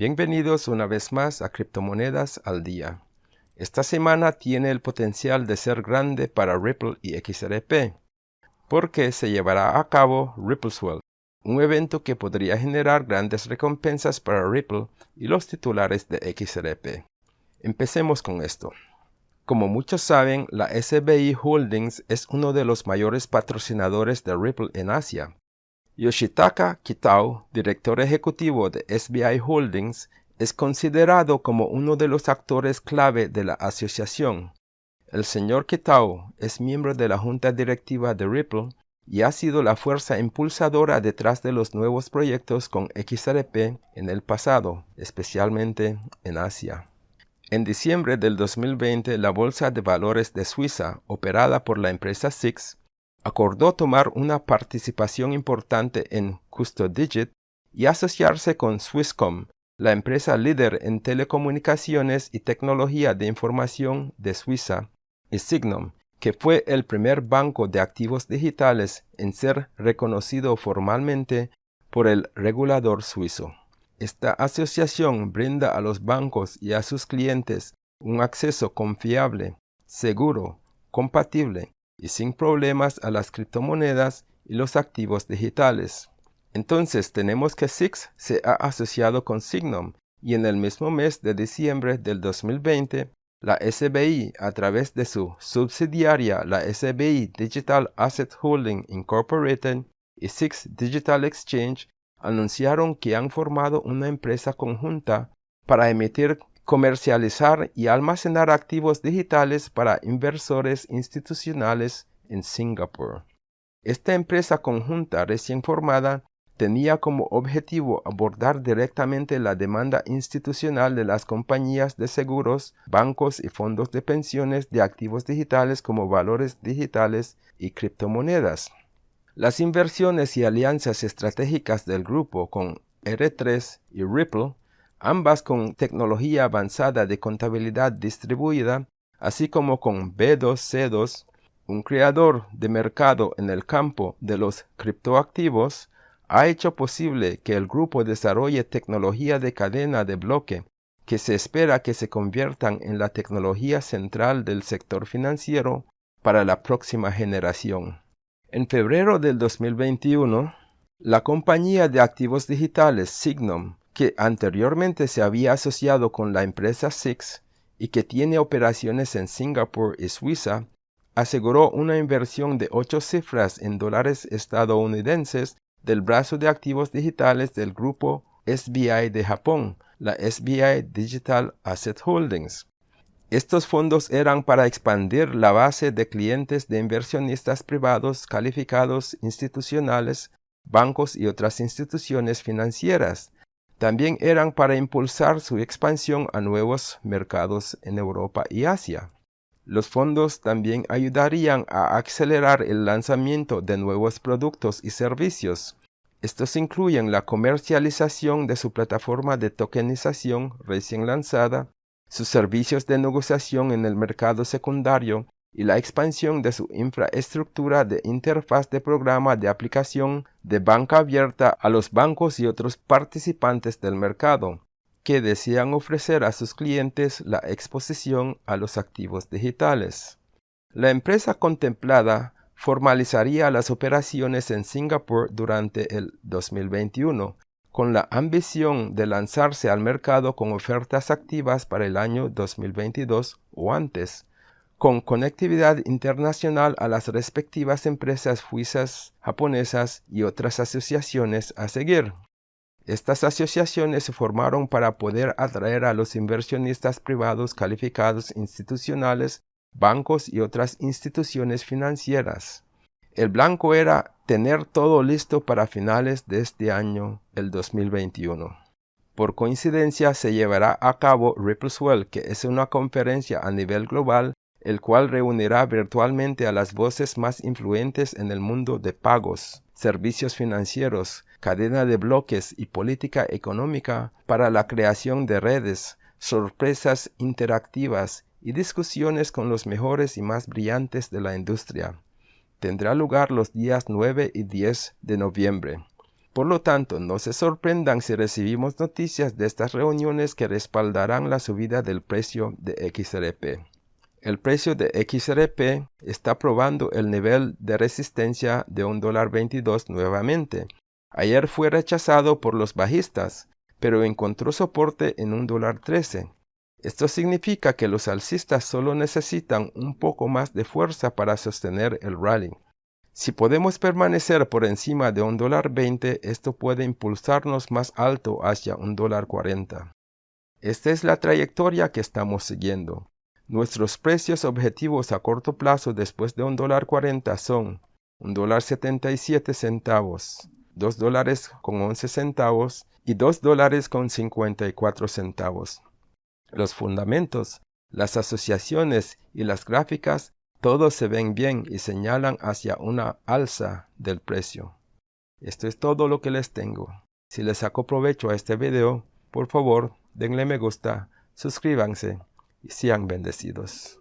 Bienvenidos una vez más a Criptomonedas al Día. Esta semana tiene el potencial de ser grande para Ripple y XRP, porque se llevará a cabo RippleSwell, un evento que podría generar grandes recompensas para Ripple y los titulares de XRP. Empecemos con esto. Como muchos saben, la SBI Holdings es uno de los mayores patrocinadores de Ripple en Asia, Yoshitaka Kitao, director ejecutivo de SBI Holdings, es considerado como uno de los actores clave de la asociación. El señor Kitao es miembro de la junta directiva de Ripple y ha sido la fuerza impulsadora detrás de los nuevos proyectos con XRP en el pasado, especialmente en Asia. En diciembre del 2020, la Bolsa de Valores de Suiza, operada por la empresa SIX, acordó tomar una participación importante en CustoDigit y asociarse con Swisscom, la empresa líder en telecomunicaciones y tecnología de información de Suiza, y Signum, que fue el primer banco de activos digitales en ser reconocido formalmente por el regulador suizo. Esta asociación brinda a los bancos y a sus clientes un acceso confiable, seguro, compatible y sin problemas a las criptomonedas y los activos digitales. Entonces tenemos que SIX se ha asociado con Signum y en el mismo mes de diciembre del 2020, la SBI a través de su subsidiaria la SBI Digital Asset Holding Incorporated y SIX Digital Exchange anunciaron que han formado una empresa conjunta para emitir comercializar y almacenar activos digitales para inversores institucionales en Singapur. Esta empresa conjunta recién formada tenía como objetivo abordar directamente la demanda institucional de las compañías de seguros, bancos y fondos de pensiones de activos digitales como valores digitales y criptomonedas. Las inversiones y alianzas estratégicas del grupo con R3 y Ripple ambas con tecnología avanzada de contabilidad distribuida, así como con B2C2, un creador de mercado en el campo de los criptoactivos, ha hecho posible que el grupo desarrolle tecnología de cadena de bloque que se espera que se conviertan en la tecnología central del sector financiero para la próxima generación. En febrero del 2021, la compañía de activos digitales Signum que anteriormente se había asociado con la empresa Six y que tiene operaciones en Singapur y Suiza, aseguró una inversión de ocho cifras en dólares estadounidenses del brazo de activos digitales del grupo SBI de Japón, la SBI Digital Asset Holdings. Estos fondos eran para expandir la base de clientes de inversionistas privados calificados institucionales, bancos y otras instituciones financieras, también eran para impulsar su expansión a nuevos mercados en Europa y Asia. Los fondos también ayudarían a acelerar el lanzamiento de nuevos productos y servicios. Estos incluyen la comercialización de su plataforma de tokenización recién lanzada, sus servicios de negociación en el mercado secundario y la expansión de su infraestructura de interfaz de programa de aplicación de banca abierta a los bancos y otros participantes del mercado que desean ofrecer a sus clientes la exposición a los activos digitales. La empresa contemplada formalizaría las operaciones en Singapur durante el 2021, con la ambición de lanzarse al mercado con ofertas activas para el año 2022 o antes con conectividad internacional a las respectivas empresas suizas, japonesas y otras asociaciones a seguir. Estas asociaciones se formaron para poder atraer a los inversionistas privados calificados institucionales, bancos y otras instituciones financieras. El blanco era tener todo listo para finales de este año, el 2021. Por coincidencia se llevará a cabo RippleSwell, que es una conferencia a nivel global el cual reunirá virtualmente a las voces más influentes en el mundo de pagos, servicios financieros, cadena de bloques y política económica para la creación de redes, sorpresas interactivas y discusiones con los mejores y más brillantes de la industria. Tendrá lugar los días 9 y 10 de noviembre. Por lo tanto, no se sorprendan si recibimos noticias de estas reuniones que respaldarán la subida del precio de XRP. El precio de XRP está probando el nivel de resistencia de $1.22 nuevamente. Ayer fue rechazado por los bajistas, pero encontró soporte en $1.13. Esto significa que los alcistas solo necesitan un poco más de fuerza para sostener el rally. Si podemos permanecer por encima de $1.20, esto puede impulsarnos más alto hacia $1.40. Esta es la trayectoria que estamos siguiendo. Nuestros precios objetivos a corto plazo después de $1.40 son $1.77 centavos, $2 dólares con 11 centavos y $2 dólares con 54 centavos. Los fundamentos, las asociaciones y las gráficas todos se ven bien y señalan hacia una alza del precio. Esto es todo lo que les tengo. Si les saco provecho a este video, por favor denle me gusta, suscríbanse y sean bendecidos.